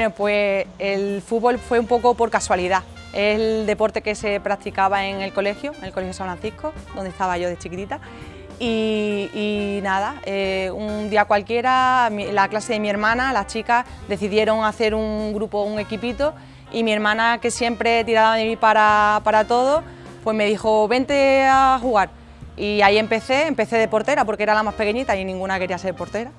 Bueno, pues el fútbol fue un poco por casualidad. Es el deporte que se practicaba en el colegio, en el Colegio San Francisco, donde estaba yo de chiquitita. Y, nada, eh, un día cualquiera, la clase de mi hermana, las chicas, decidieron hacer un grupo, un equipito, y mi hermana, que siempre tiraba de mí para, para todo, pues me dijo, vente a jugar. Y ahí empecé, empecé de portera, porque era la más pequeñita y ninguna quería ser portera.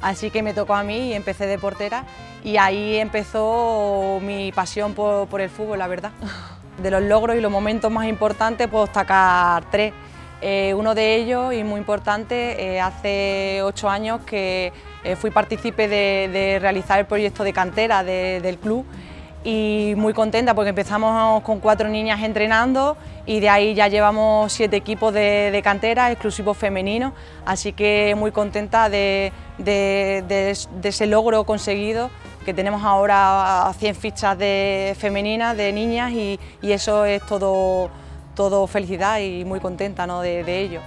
Así que me tocó a mí y empecé de portera y ahí empezó mi pasión por, el fútbol, la verdad. De los logros y los momentos más importantes puedo destacar tres. Eh, uno de ellos, y muy importante, eh, hace ocho años que eh, fui partícipe de, realizar el proyecto de cantera del club y muy contenta porque empezamos con cuatro niñas entrenando y de ahí ya llevamos siete equipos de, cantera exclusivos femeninos, así que muy contenta de, ese logro conseguido que tenemos ahora 100 fichas de femeninas, de niñas y, eso es todo, todo felicidad y muy contenta ¿no? de, ello.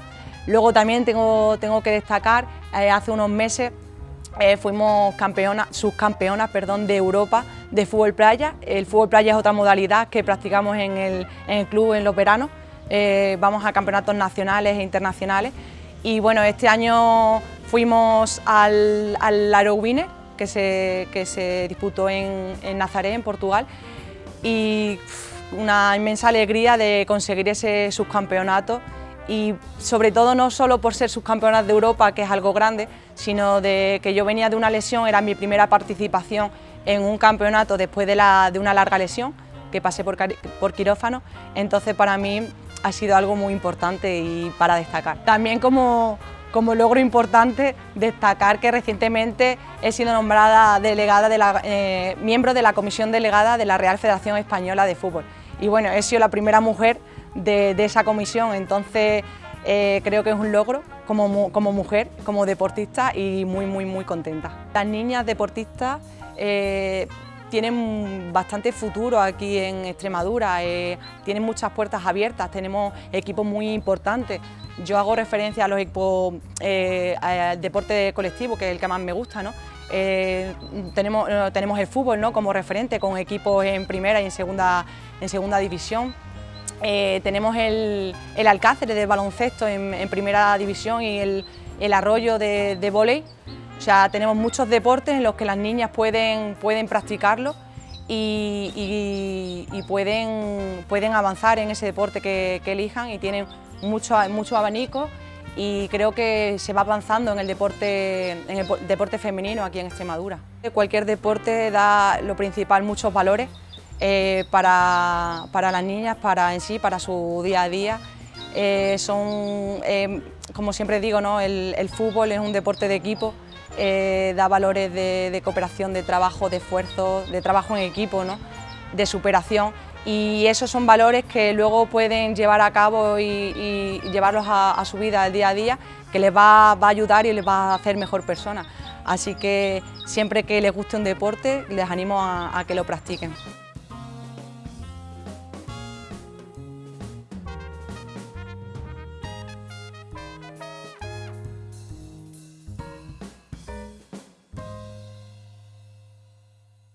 Luego también tengo, tengo que destacar, eh, hace unos meses eh, fuimos campeonas, subcampeonas perdón, de Europa de fútbol playa. El fútbol playa es otra modalidad que practicamos en el, club en los veranos. Eh, vamos a campeonatos nacionales e internacionales. Y bueno, este año fuimos al, al que se, que se disputó en, en Nazaré, en Portugal. Y una inmensa alegría de conseguir ese subcampeonato y sobre todo no solo por ser subcampeonas de Europa, que es algo grande, sino de que yo venía de una lesión, era mi primera participación en un campeonato después de, la, de una larga lesión, que pasé por, por quirófano, entonces para mí ha sido algo muy importante y para destacar. También como, como logro importante destacar que recientemente he sido nombrada delegada de la, eh, miembro de la Comisión Delegada de la Real Federación Española de Fútbol. Y bueno, he sido la primera mujer de, esa comisión, entonces eh, creo que es un logro como, como, mujer, como deportista y muy, muy, muy contenta. Las niñas deportistas eh, tienen bastante futuro aquí en Extremadura, eh, tienen muchas puertas abiertas, tenemos equipos muy importantes. Yo hago referencia a los equipos, al deporte colectivo, que es el que más me gusta, ¿no? tenemos, tenemos el fútbol ¿no? como referente con equipos en primera y en segunda, en segunda división. Eh, tenemos el, el, Alcáceres de baloncesto en, primera división y el, arroyo de, de volei. O sea, tenemos muchos deportes en los que las niñas pueden, pueden practicarlo y, pueden, pueden avanzar en ese deporte que, elijan y tienen mucho, mucho abanico y creo que se va avanzando en el deporte, en el deporte femenino aquí en Extremadura. Cualquier deporte da lo principal muchos valores eh, para, las niñas, para en sí, para su día a día. Eh, son, eh, como siempre digo, ¿no? el, fútbol es un deporte de equipo, da valores de, cooperación, de trabajo, de esfuerzo, de trabajo en equipo, ¿no? de superación y esos son valores que luego pueden llevar a cabo y, llevarlos a, su vida al día a día, que les va, a ayudar y les va a hacer mejor persona. Así que siempre que les guste un deporte, les animo a que lo practiquen.